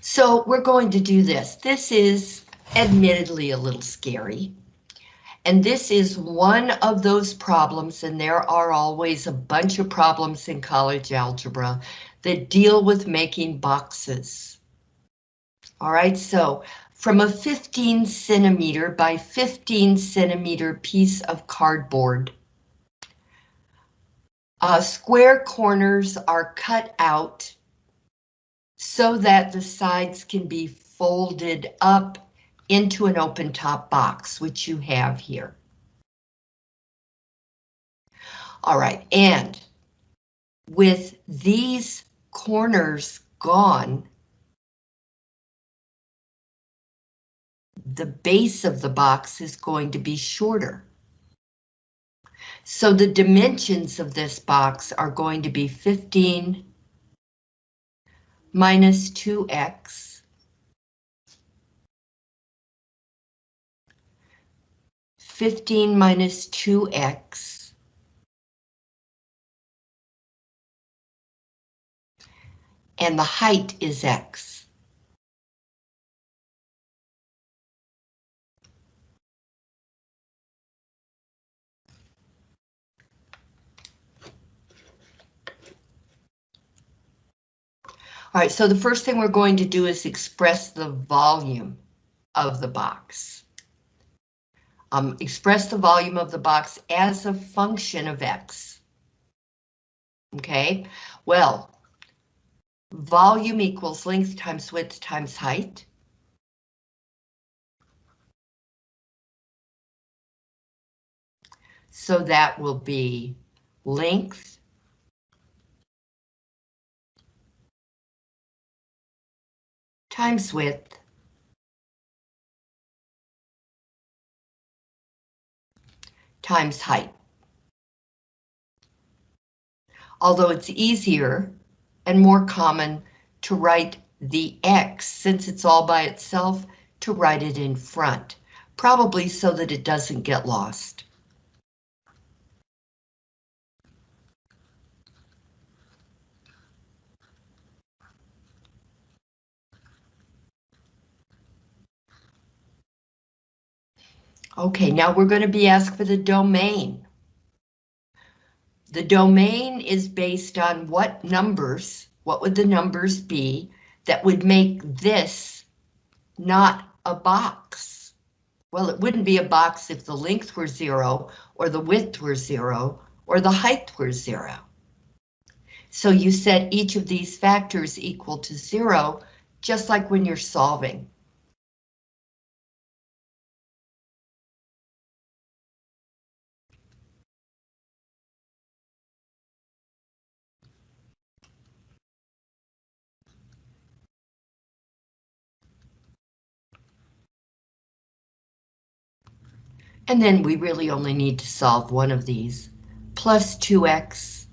So we're going to do this. This is admittedly a little scary. And this is one of those problems, and there are always a bunch of problems in college algebra that deal with making boxes. All right, so from a 15 centimeter by 15 centimeter piece of cardboard, uh, square corners are cut out so that the sides can be folded up into an open top box, which you have here. All right, and with these corners gone, the base of the box is going to be shorter. So the dimensions of this box are going to be 15 minus 2x 15 minus 2x and the height is x. All right, so the first thing we're going to do is express the volume of the box um, express the volume of the box as a function of x. Okay, well, volume equals length times width times height. So that will be length times width times height. Although it's easier and more common to write the X, since it's all by itself, to write it in front, probably so that it doesn't get lost. Okay, now we're going to be asked for the domain. The domain is based on what numbers, what would the numbers be that would make this not a box? Well, it wouldn't be a box if the length were zero, or the width were zero, or the height were zero. So you set each of these factors equal to zero, just like when you're solving. And then we really only need to solve one of these. Plus 2x,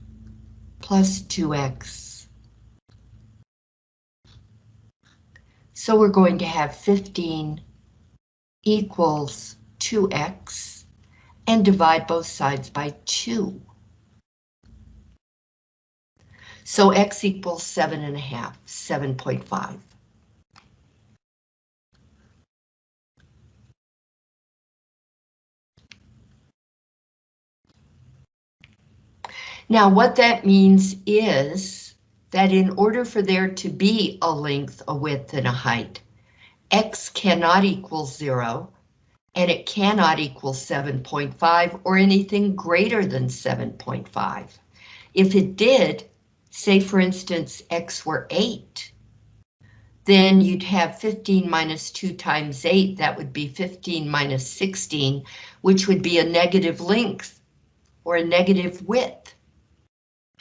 plus 2x. So we're going to have 15 equals 2x and divide both sides by 2. So x equals 7.5, 7.5. Now what that means is that in order for there to be a length, a width, and a height, x cannot equal zero, and it cannot equal 7.5 or anything greater than 7.5. If it did, say for instance, x were 8, then you'd have 15 minus 2 times 8, that would be 15 minus 16, which would be a negative length or a negative width.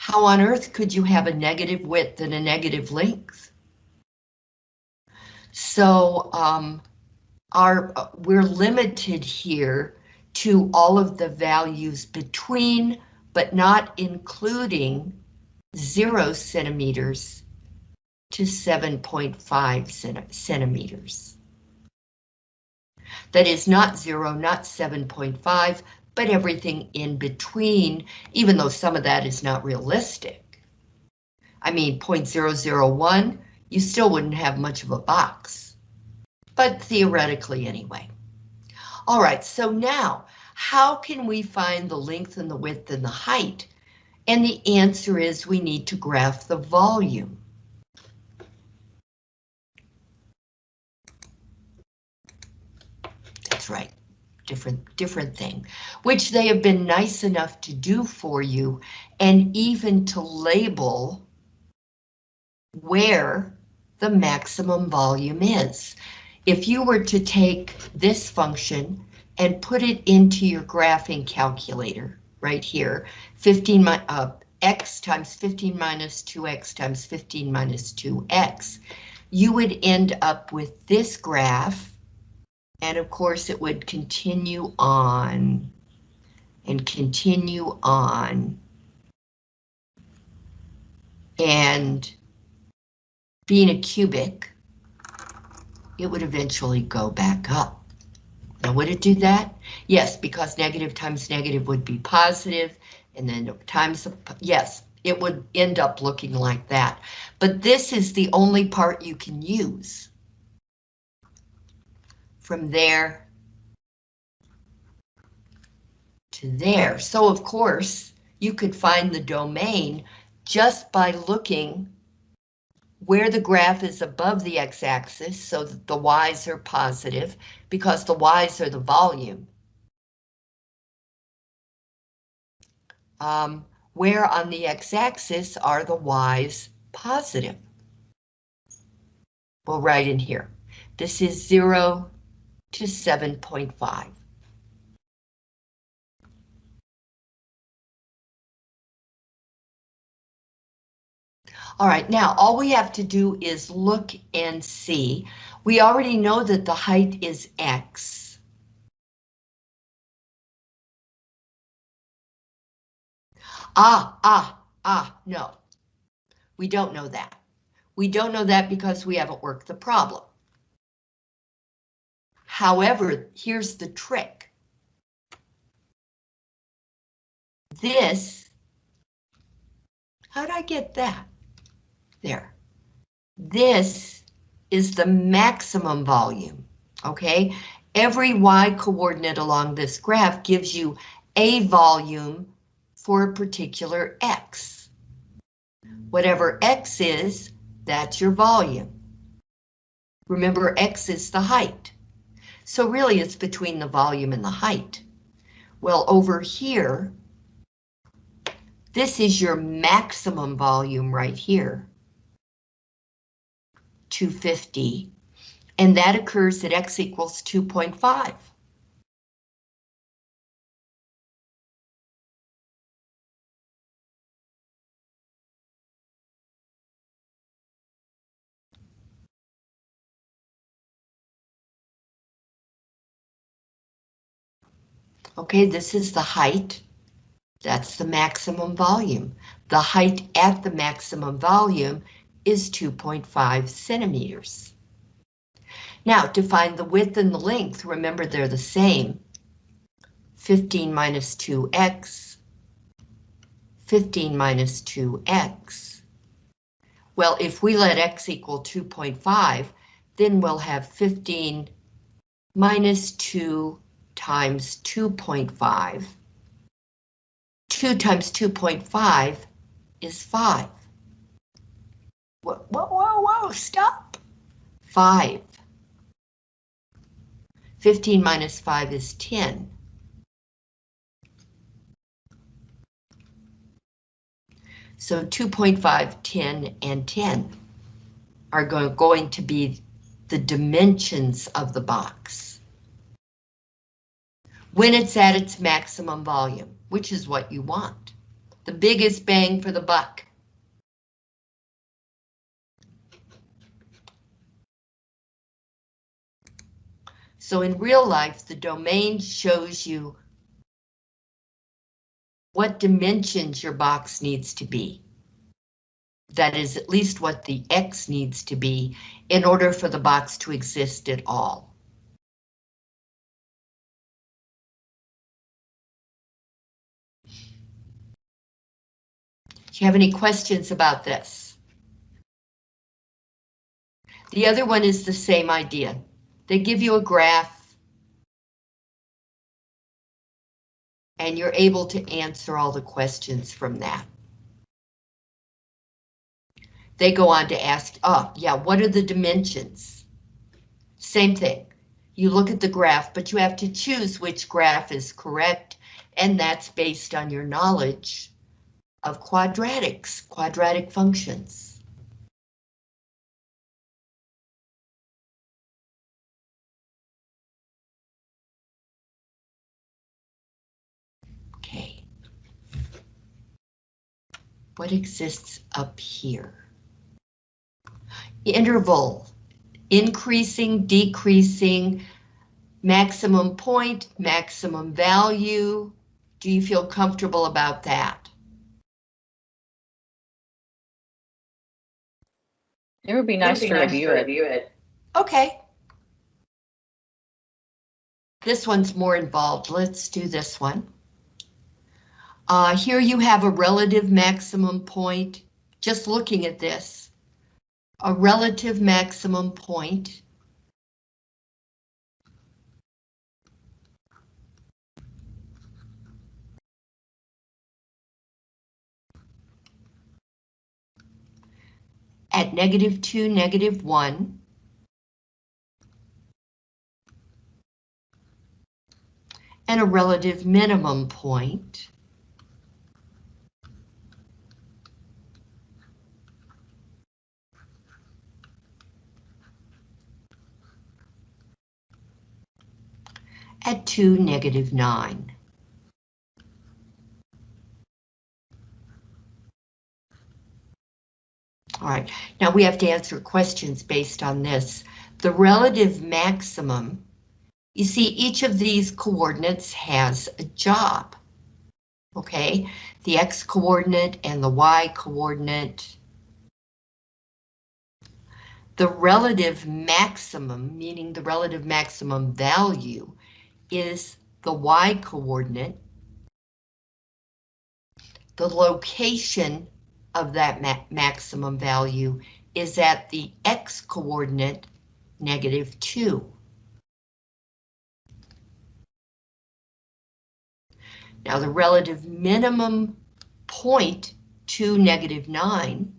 How on earth could you have a negative width and a negative length? So um, our, we're limited here to all of the values between, but not including zero centimeters to 7.5 centimeters. That is not zero, not 7.5, but everything in between, even though some of that is not realistic. I mean, 0.001, you still wouldn't have much of a box, but theoretically anyway. All right, so now, how can we find the length and the width and the height? And the answer is we need to graph the volume. That's right, different, different thing, which they have been nice enough to do for you and even to label where the maximum volume is. If you were to take this function and put it into your graphing calculator right here, 15 uh, x times 15 minus 2x times 15 minus 2x, you would end up with this graph, and of course it would continue on and continue on. And being a cubic, it would eventually go back up. Now, would it do that? Yes, because negative times negative would be positive, and then times, yes, it would end up looking like that. But this is the only part you can use. From there to there. So of course, you could find the domain just by looking where the graph is above the x-axis so that the y's are positive because the y's are the volume. Um, where on the x-axis are the y's positive? Well, right in here. This is 0 to 7.5. All right, now all we have to do is look and see. We already know that the height is X. Ah, ah, ah, no. We don't know that. We don't know that because we haven't worked the problem. However, here's the trick. This, how'd I get that? There. This is the maximum volume, okay? Every y coordinate along this graph gives you a volume for a particular x. Whatever x is, that's your volume. Remember, x is the height. So really it's between the volume and the height. Well, over here, this is your maximum volume right here. 250, and that occurs at x equals 2.5. Okay, this is the height. That's the maximum volume. The height at the maximum volume is 2.5 centimeters. Now, to find the width and the length, remember they're the same. 15 minus 2x, 15 minus 2x. Well, if we let x equal 2.5, then we'll have 15 minus 2 times 2.5. 2 times 2.5 is 5. Whoa, whoa, whoa, stop. Five. 15 minus 5 is 10. So 2.5, 10, and 10 are going, going to be the dimensions of the box. When it's at its maximum volume, which is what you want. The biggest bang for the buck. So in real life, the domain shows you what dimensions your box needs to be. That is at least what the X needs to be in order for the box to exist at all. You have any questions about this? The other one is the same idea. They give you a graph and you're able to answer all the questions from that. They go on to ask, oh, yeah, what are the dimensions? Same thing. You look at the graph, but you have to choose which graph is correct, and that's based on your knowledge of quadratics, quadratic functions. Okay. What exists up here? Interval, increasing, decreasing, maximum point, maximum value. Do you feel comfortable about that? It would be nice It'd be to nice review to it. review it. Okay. This one's more involved. Let's do this one. Uh, here you have a relative maximum point. Just looking at this, a relative maximum point. At negative two, negative one. And a relative minimum point. at 2, negative 9. All right, now we have to answer questions based on this. The relative maximum, you see each of these coordinates has a job. Okay, the x coordinate and the y coordinate. The relative maximum, meaning the relative maximum value, is the y coordinate. The location of that ma maximum value is at the x coordinate, negative 2. Now the relative minimum point to negative 9,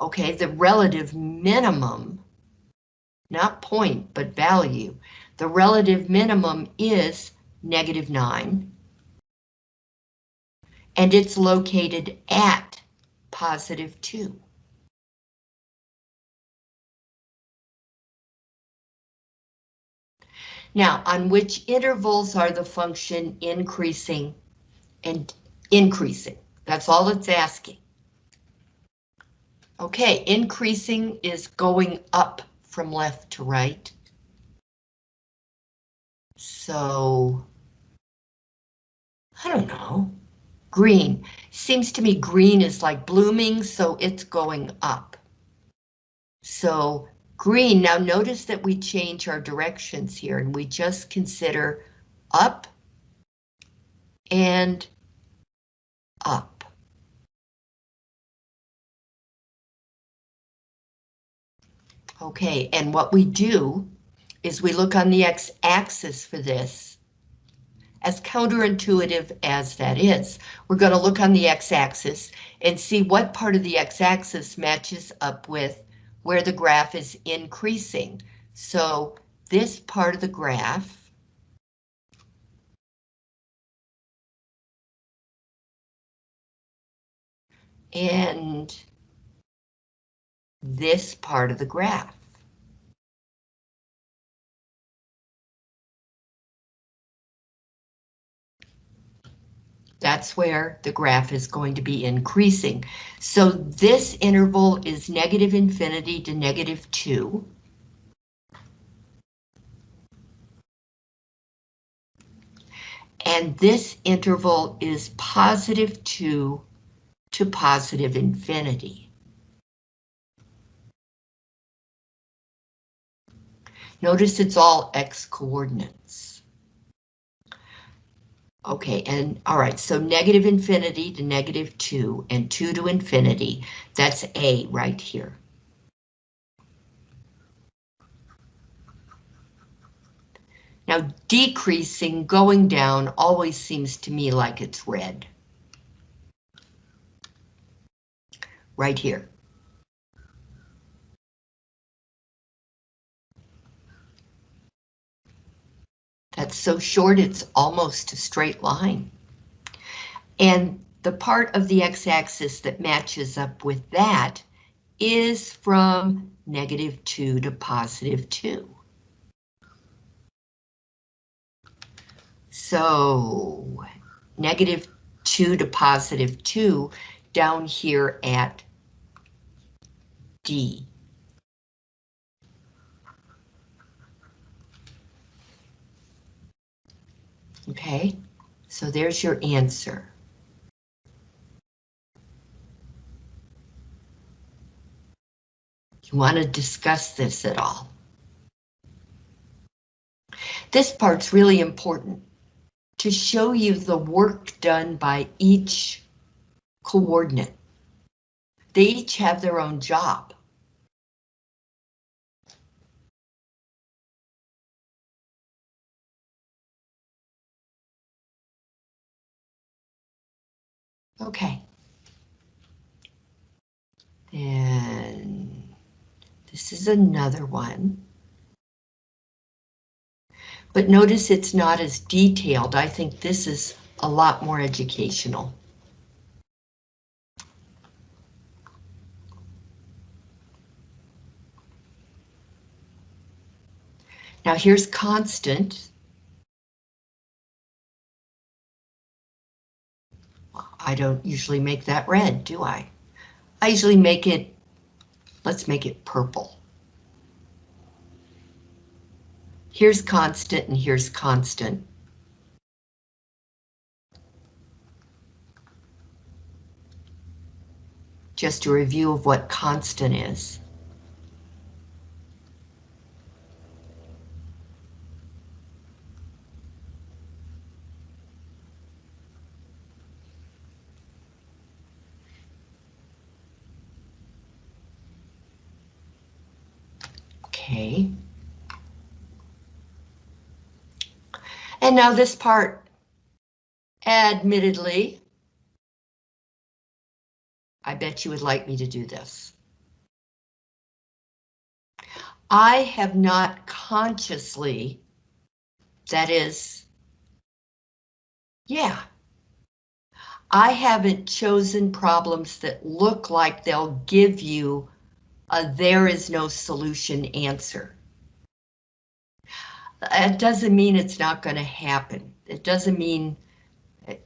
okay, the relative minimum, not point, but value, the relative minimum is negative 9. And it's located at positive 2. Now, on which intervals are the function increasing and increasing? That's all it's asking. Okay, increasing is going up from left to right. So, I don't know. Green. Seems to me green is like blooming, so it's going up. So green, now notice that we change our directions here and we just consider up and up. Okay, and what we do is we look on the x-axis for this. As counterintuitive as that is, we're going to look on the x-axis and see what part of the x-axis matches up with where the graph is increasing. So this part of the graph and this part of the graph. That's where the graph is going to be increasing. So this interval is negative infinity to negative 2. And this interval is positive 2 to positive infinity. Notice it's all x coordinates. Okay, and all right, so negative infinity to negative 2 and 2 to infinity, that's A right here. Now decreasing, going down, always seems to me like it's red. Right here. That's so short it's almost a straight line. And the part of the x-axis that matches up with that is from negative 2 to positive 2. So negative 2 to positive 2 down here at D. Okay, so there's your answer. You want to discuss this at all? This part's really important to show you the work done by each coordinate. They each have their own job. Okay. And this is another one. But notice it's not as detailed. I think this is a lot more educational. Now here's constant. I don't usually make that red, do I? I usually make it, let's make it purple. Here's constant and here's constant. Just a review of what constant is. Okay. And now this part, admittedly, I bet you would like me to do this. I have not consciously, that is, yeah, I haven't chosen problems that look like they'll give you a there is no solution answer. It doesn't mean it's not going to happen. It doesn't mean,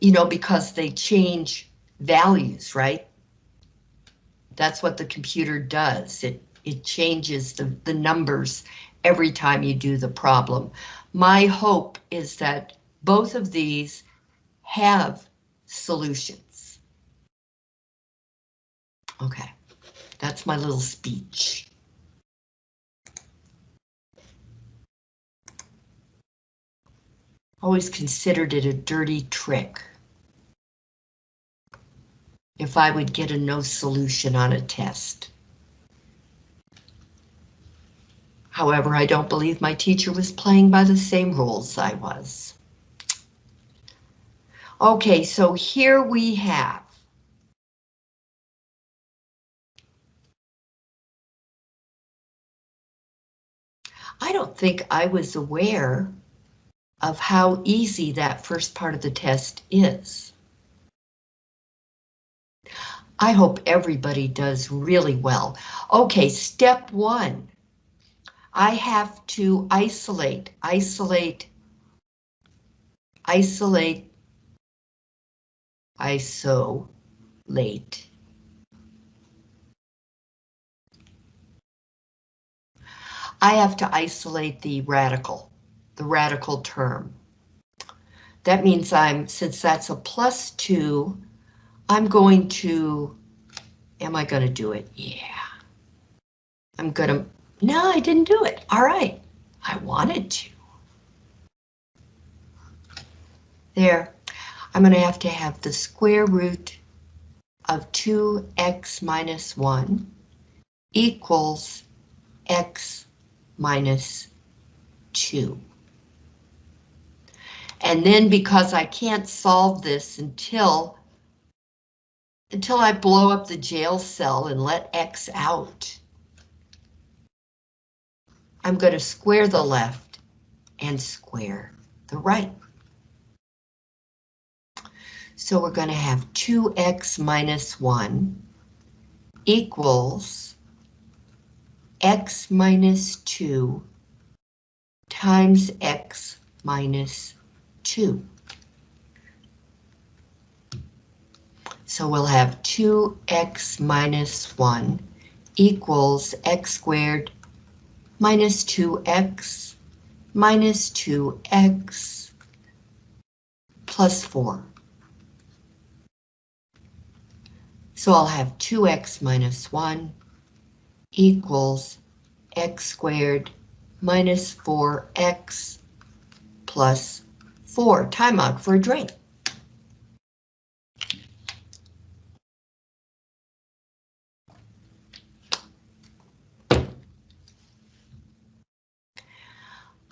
you know, because they change values, right? That's what the computer does. It, it changes the, the numbers every time you do the problem. My hope is that both of these have solutions. Okay, that's my little speech. Always considered it a dirty trick. If I would get a no solution on a test. However, I don't believe my teacher was playing by the same rules I was. Okay, so here we have I don't think I was aware of how easy that first part of the test is. I hope everybody does really well. Okay, step one. I have to isolate, isolate, isolate, isolate. I have to isolate the radical the radical term. That means I'm, since that's a plus two, I'm going to, am I going to do it? Yeah. I'm going to, no, I didn't do it. All right, I wanted to. There, I'm going to have to have the square root of 2x minus 1 equals x minus 2. And then because I can't solve this until until I blow up the jail cell and let X out, I'm going to square the left and square the right. So we're going to have 2x minus 1 equals x minus 2 times x minus 2. So we'll have 2x minus 1 equals x squared minus 2x minus 2x plus 4. So I'll have 2x minus 1 equals x squared minus 4x plus 4. Time out for a drink.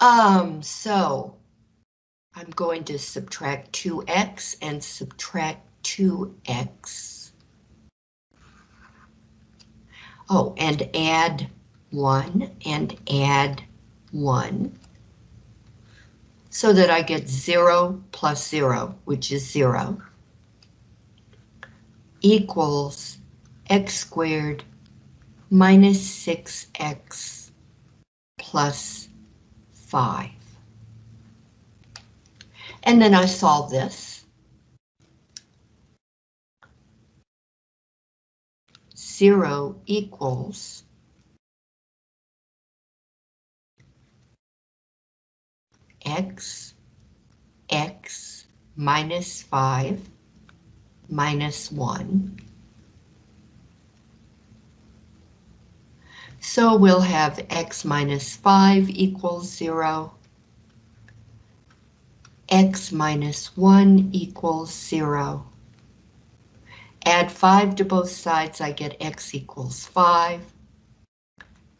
Um, so I'm going to subtract 2x and subtract 2x. Oh, and add 1 and add 1 so that I get 0 plus 0, which is 0, equals x squared minus 6x plus 5. And then I solve this. 0 equals x, x minus 5 minus 1. So we'll have x minus 5 equals 0, x minus 1 equals 0, Add 5 to both sides, I get x equals 5.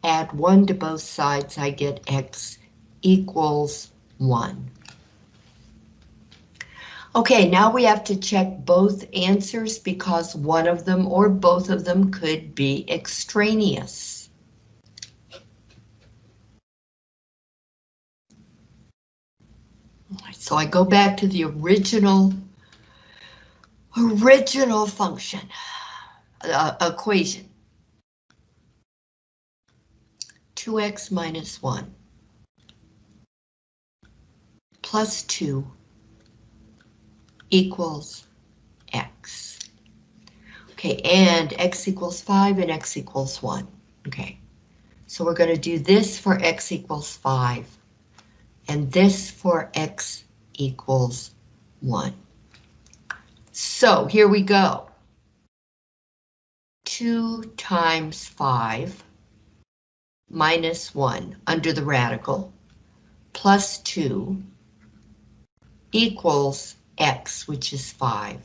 Add 1 to both sides, I get x equals 1. Okay, now we have to check both answers because one of them or both of them could be extraneous. So I go back to the original original function uh, equation. 2x minus 1 plus 2 equals x. Okay, and x equals 5 and x equals 1. Okay, so we're going to do this for x equals 5 and this for x equals 1. So here we go. 2 times 5 minus 1 under the radical plus 2 equals x, which is 5.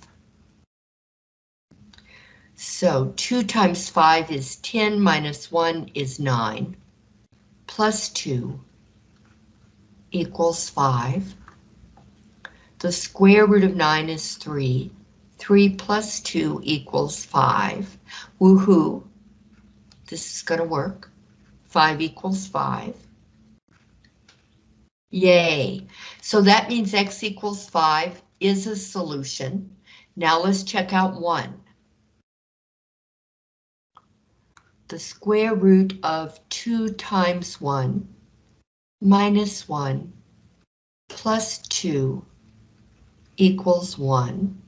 So 2 times 5 is 10 minus 1 is 9 plus 2 equals 5. The square root of 9 is 3 3 plus 2 equals 5. Woohoo! This is going to work. 5 equals 5. Yay! So that means x equals 5 is a solution. Now let's check out 1. The square root of 2 times 1 minus 1 plus 2 equals 1.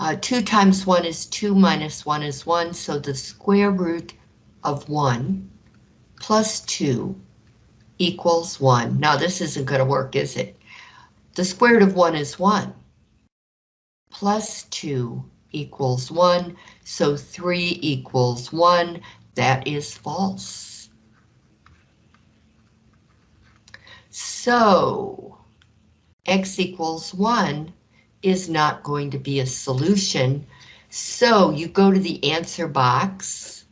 Uh, 2 times 1 is 2 minus 1 is 1, so the square root of 1 plus 2 equals 1. Now this isn't going to work, is it? The square root of 1 is 1. Plus 2 equals 1, so 3 equals 1. That is false. So, x equals 1 is not going to be a solution. So you go to the answer box,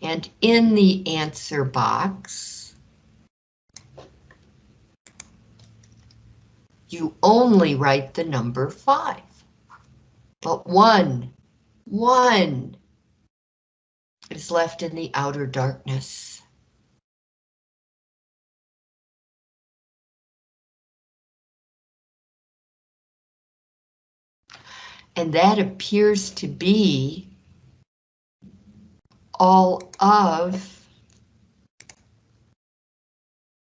and in the answer box, you only write the number five. But one, one is left in the outer darkness. And that appears to be all of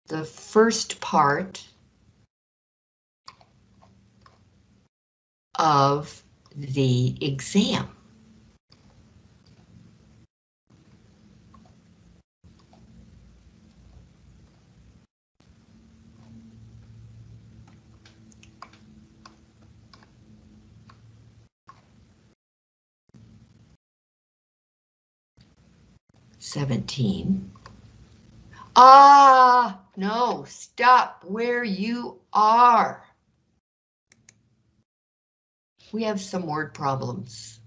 the first part of the exam. Seventeen. Ah, no, stop where you are. We have some word problems.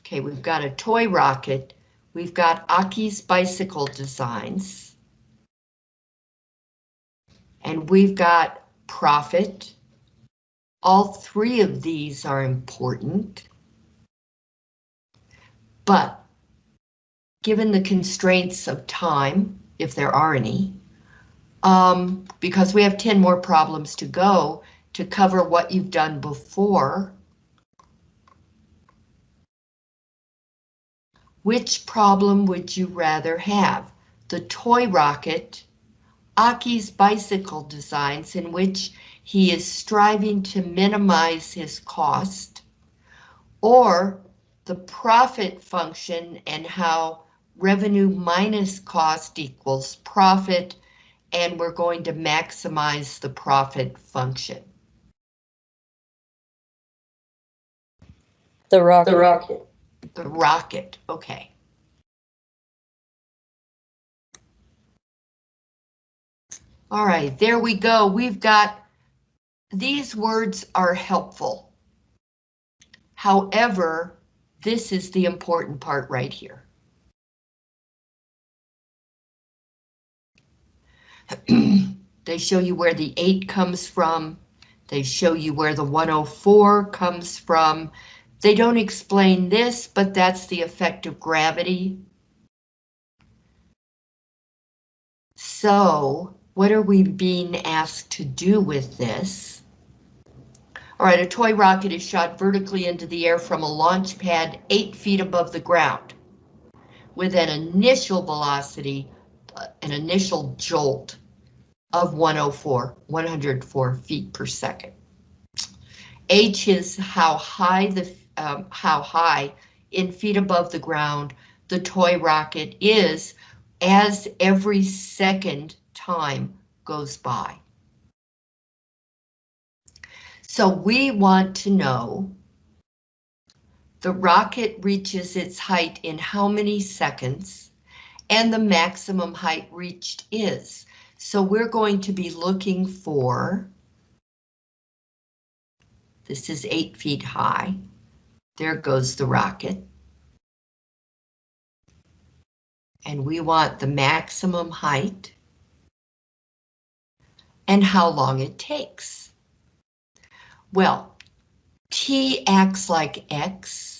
Okay, we've got a toy rocket. We've got Aki's bicycle designs. And we've got profit. All three of these are important. But given the constraints of time, if there are any, um, because we have 10 more problems to go to cover what you've done before, which problem would you rather have? The toy rocket, Aki's bicycle designs in which he is striving to minimize his cost, or the profit function and how revenue minus cost equals profit, and we're going to maximize the profit function. The rocket. The rocket. The rocket, okay. All right, there we go. We've got, these words are helpful. However, this is the important part right here. They show you where the 8 comes from. They show you where the 104 comes from. They don't explain this, but that's the effect of gravity. So, what are we being asked to do with this? All right, a toy rocket is shot vertically into the air from a launch pad eight feet above the ground with an initial velocity, uh, an initial jolt of 104, 104 feet per second. H is how high the um, how high in feet above the ground the toy rocket is as every second time goes by. So we want to know the rocket reaches its height in how many seconds and the maximum height reached is. So we're going to be looking for, this is eight feet high. There goes the rocket. And we want the maximum height and how long it takes. Well, t acts like x.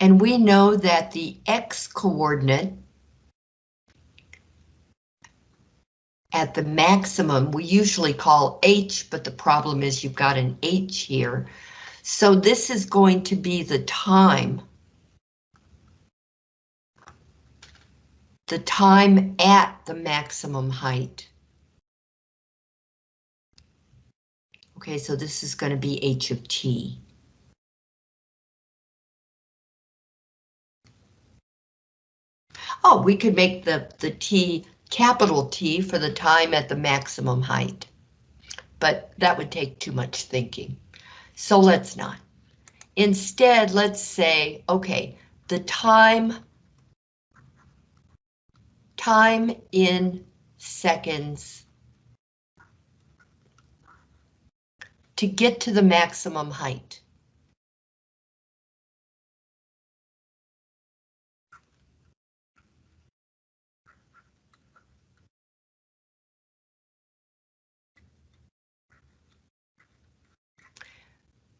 And we know that the x coordinate at the maximum, we usually call h, but the problem is you've got an h here. So this is going to be the time. The time at the maximum height. Okay, so this is going to be h of t. Oh, we could make the, the t capital T for the time at the maximum height. But that would take too much thinking. So let's not. Instead, let's say, okay, the time, time in seconds to get to the maximum height?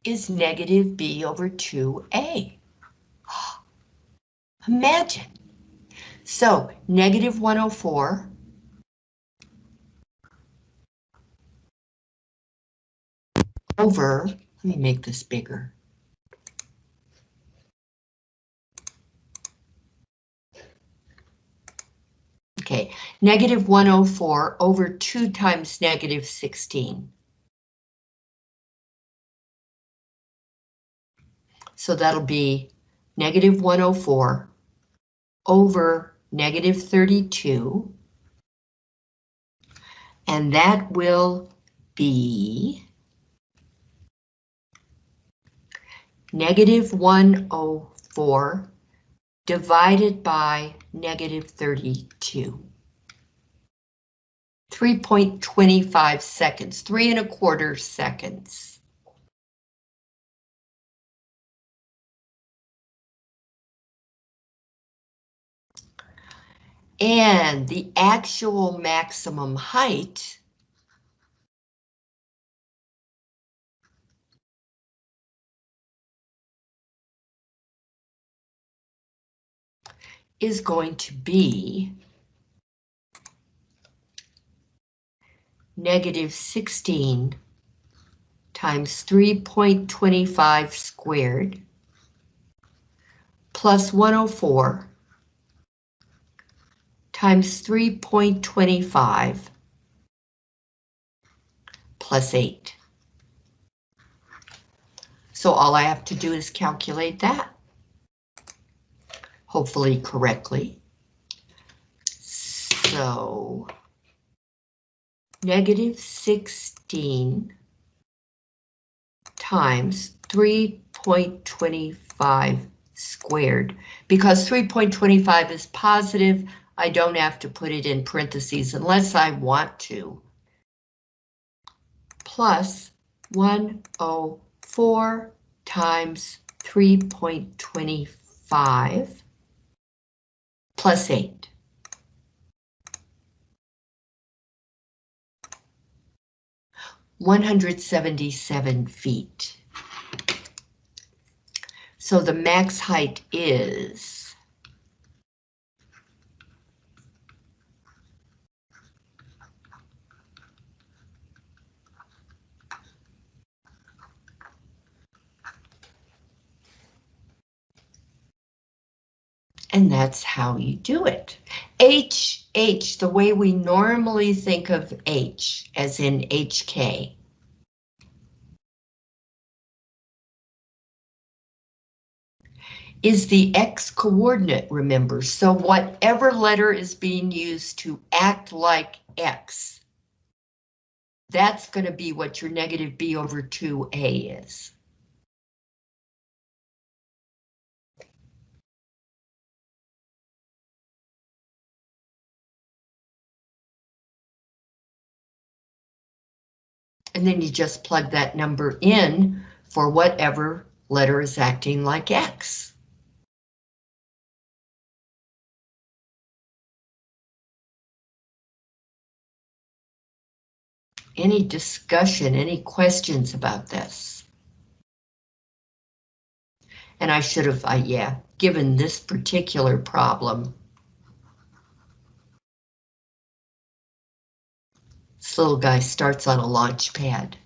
Is negative b over 2a. Imagine. So negative 104 over, let me make this bigger. Okay, negative 104 over 2 times negative 16. So that'll be negative 104 over negative 32. And that will be negative 104 divided by negative 32. 3.25 seconds, three and a quarter seconds. And the actual maximum height is going to be negative 16 times 3.25 squared plus 104 times 3.25 plus 8. So all I have to do is calculate that. Hopefully correctly. So negative 16 times 3.25 squared. Because 3.25 is positive, I don't have to put it in parentheses unless I want to. Plus 104 times 3.25 plus 8. One hundred seventy-seven feet. So the max height is And that's how you do it. H, H, the way we normally think of H, as in HK. is the X coordinate, remember. So whatever letter is being used to act like X, that's going to be what your negative B over 2A is. And then you just plug that number in for whatever letter is acting like X. Any discussion, any questions about this? And I should have, uh, yeah, given this particular problem, This little guy starts on a launch pad.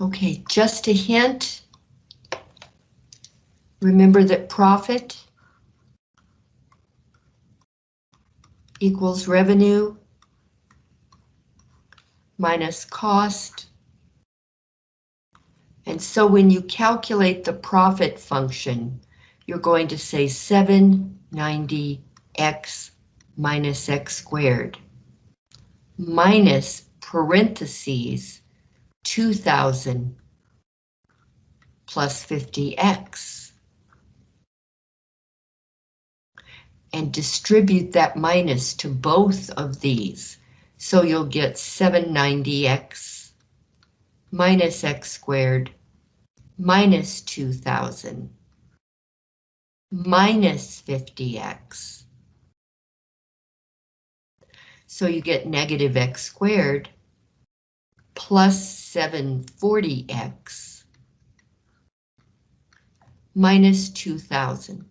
Okay, just a hint. Remember that profit equals revenue minus cost and so when you calculate the profit function, you're going to say 790x minus x squared minus parentheses 2000 plus 50x. and distribute that minus to both of these. So you'll get 790x minus x squared minus 2000 minus 50x. So you get negative x squared plus 740x minus 2000.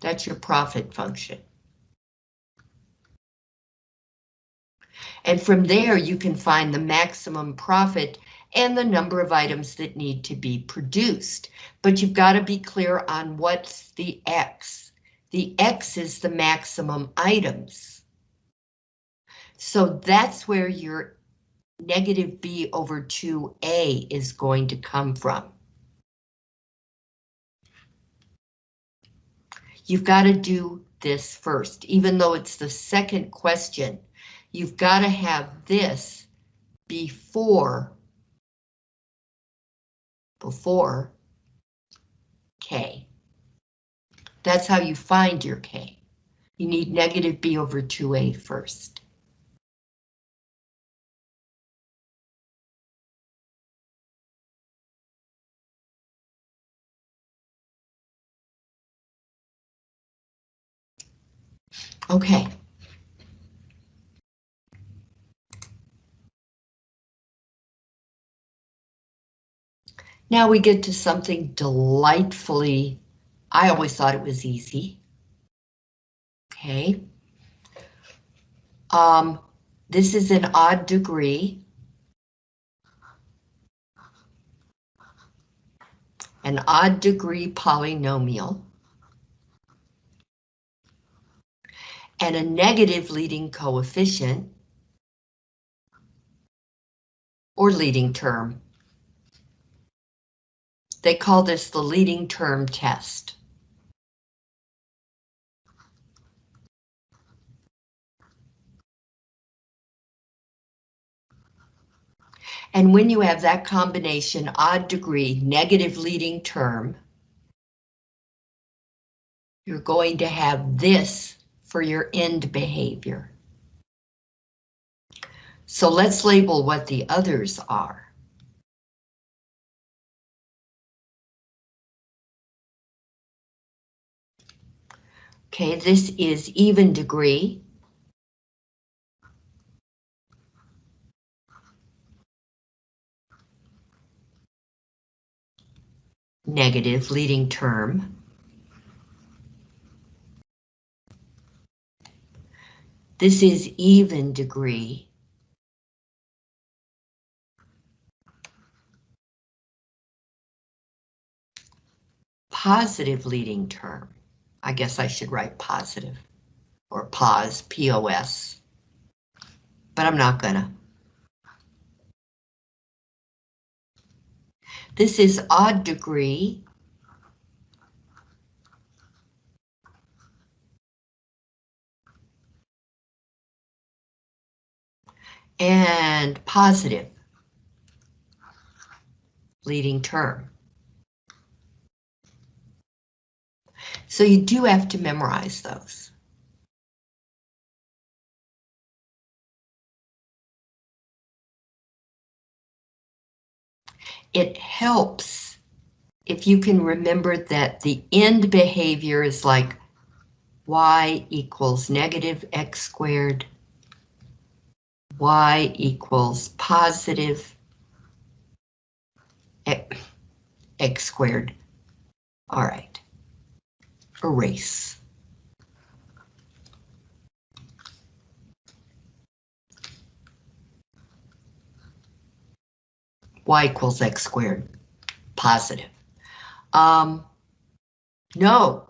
That's your profit function. And from there, you can find the maximum profit and the number of items that need to be produced. But you've got to be clear on what's the X. The X is the maximum items. So that's where your negative B over 2A is going to come from. You've got to do this first, even though it's the second question. You've got to have this before before K. That's how you find your K. You need negative B over 2A first. Okay. Now we get to something delightfully, I always thought it was easy. Okay. Um, this is an odd degree. An odd degree polynomial. And a negative leading coefficient. Or leading term. They call this the leading term test. And when you have that combination, odd degree, negative leading term, you're going to have this for your end behavior. So let's label what the others are. Okay, this is even degree. Negative leading term. This is even degree. Positive leading term. I guess I should write positive or pause, P-O-S, but I'm not gonna. This is odd degree. And positive leading term. So you do have to memorize those. It helps if you can remember that the end behavior is like y equals negative x squared, y equals positive x squared. All right erase. y equals x squared, positive. Um, no,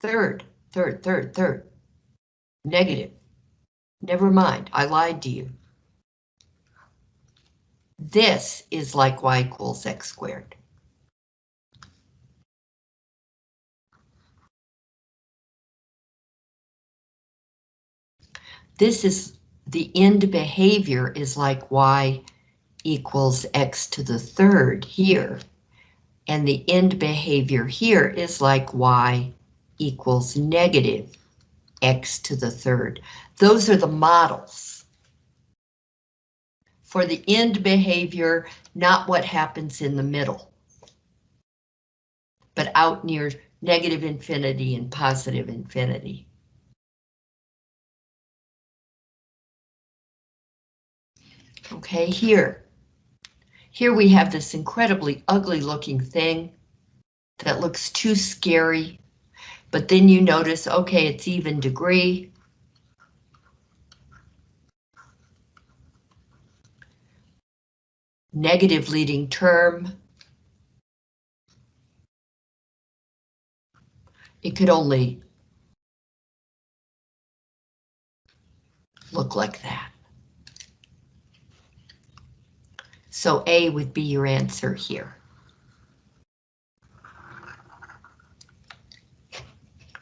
third, third, third, third, negative. Never mind, I lied to you. This is like y equals x squared. This is the end behavior is like y equals x to the third here. And the end behavior here is like y equals negative x to the third. Those are the models for the end behavior, not what happens in the middle, but out near negative infinity and positive infinity. Okay, here. Here we have this incredibly ugly looking thing that looks too scary. But then you notice, okay, it's even degree. Negative leading term. It could only look like that. So A would be your answer here.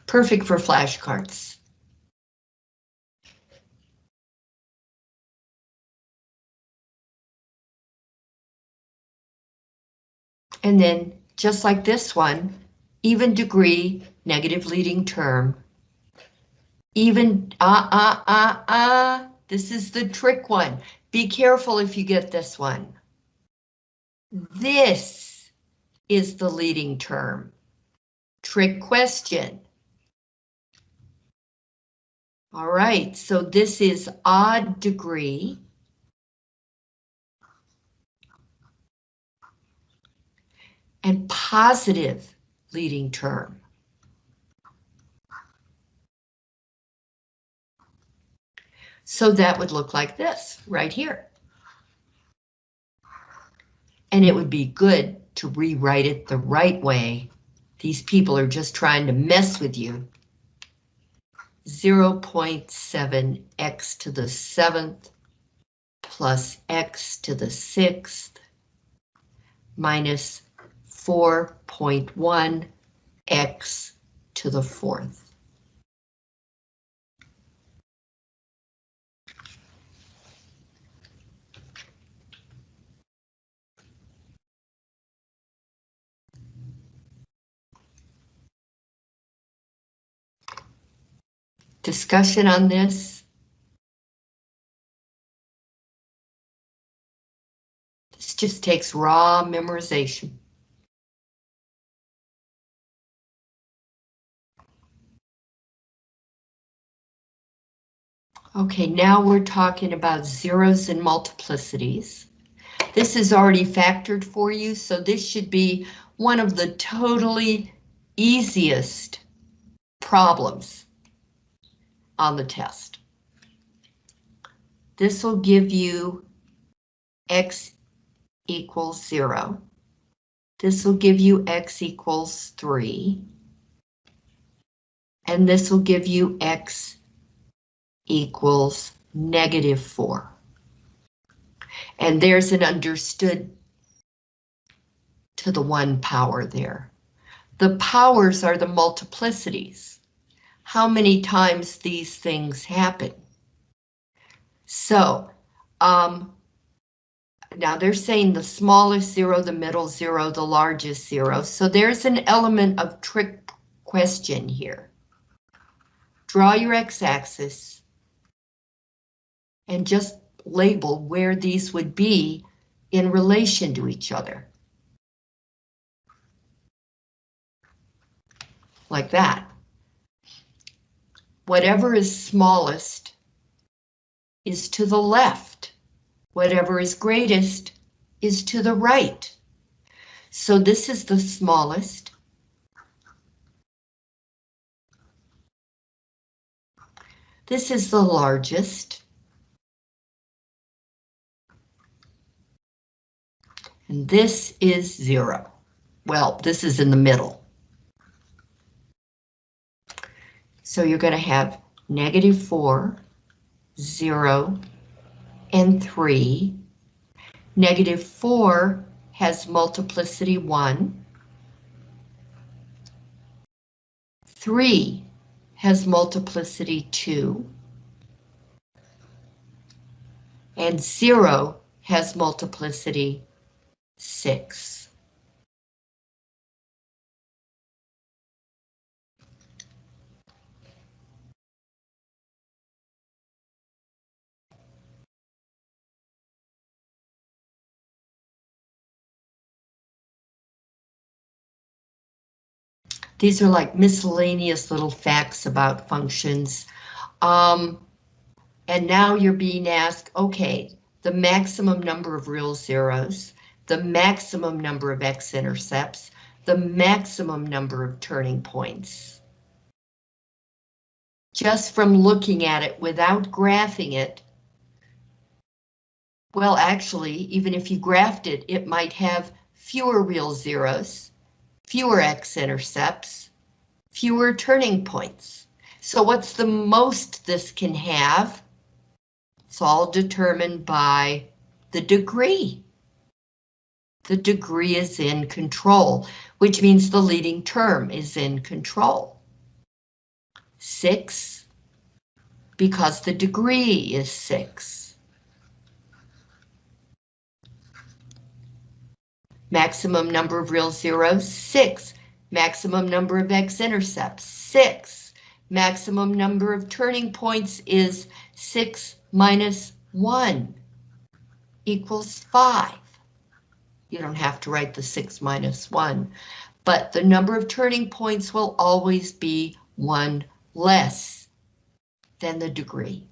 Perfect for flashcards. And then, just like this one, even degree, negative leading term. Even, ah, ah, ah, ah, this is the trick one. Be careful if you get this one. This is the leading term. Trick question. All right, so this is odd degree. And positive leading term. So that would look like this right here. And it would be good to rewrite it the right way. These people are just trying to mess with you. 0.7 x to the seventh plus x to the sixth minus 4.1 x to the fourth. Discussion on this? This just takes raw memorization. Okay, now we're talking about zeros and multiplicities. This is already factored for you, so this should be one of the totally easiest problems on the test. This will give you x equals 0. This will give you x equals 3. And this will give you x equals negative 4. And there's an understood to the one power there. The powers are the multiplicities how many times these things happen. So, um, now they're saying the smallest zero, the middle zero, the largest zero. So there's an element of trick question here. Draw your x-axis and just label where these would be in relation to each other. Like that. Whatever is smallest is to the left. Whatever is greatest is to the right. So this is the smallest. This is the largest. And this is zero. Well, this is in the middle. So you're going to have negative 4, 0, and 3. Negative 4 has multiplicity 1. 3 has multiplicity 2. And 0 has multiplicity 6. These are like miscellaneous little facts about functions. Um, and now you're being asked, okay, the maximum number of real zeros, the maximum number of x-intercepts, the maximum number of turning points. Just from looking at it without graphing it, well, actually, even if you graphed it, it might have fewer real zeros, fewer x-intercepts, fewer turning points. So what's the most this can have? It's all determined by the degree. The degree is in control, which means the leading term is in control. Six, because the degree is six. Maximum number of real zeros, six. Maximum number of x-intercepts, six. Maximum number of turning points is six minus one equals five. You don't have to write the six minus one, but the number of turning points will always be one less than the degree.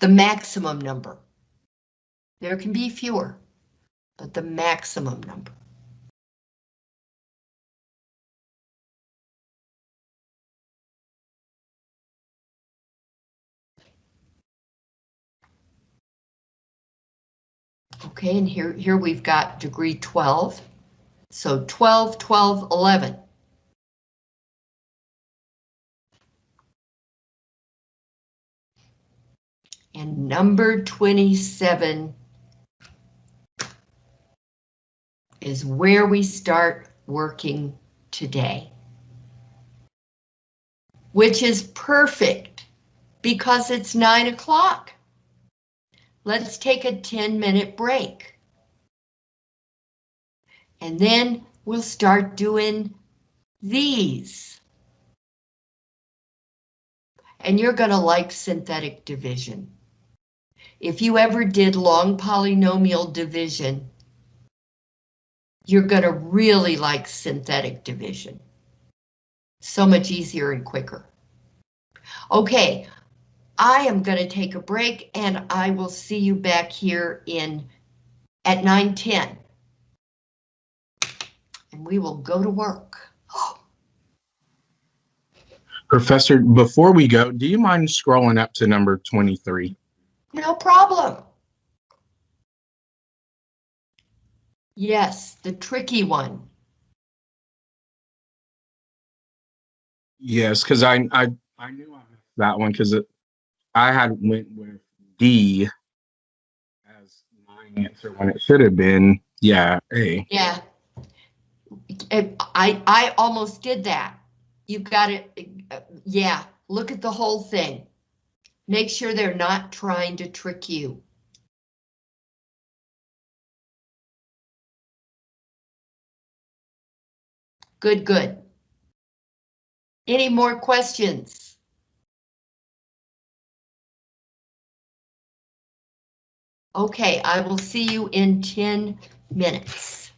The maximum number. There can be fewer but the maximum number. Okay, and here, here we've got degree 12. So 12, 12, 11. And number 27 is where we start working today. Which is perfect because it's nine o'clock. Let's take a 10 minute break. And then we'll start doing these. And you're going to like synthetic division. If you ever did long polynomial division, you're going to really like synthetic division. So much easier and quicker. Okay, I am going to take a break and I will see you back here in at 9:10. And we will go to work. Professor, before we go, do you mind scrolling up to number 23? No problem. Yes, the tricky one. Yes, because I, I I knew I missed that one because I had went with D as my answer when it should have been yeah A. Yeah. I, I almost did that. You've got it, yeah, look at the whole thing. Make sure they're not trying to trick you. Good, good. Any more questions? Okay, I will see you in 10 minutes.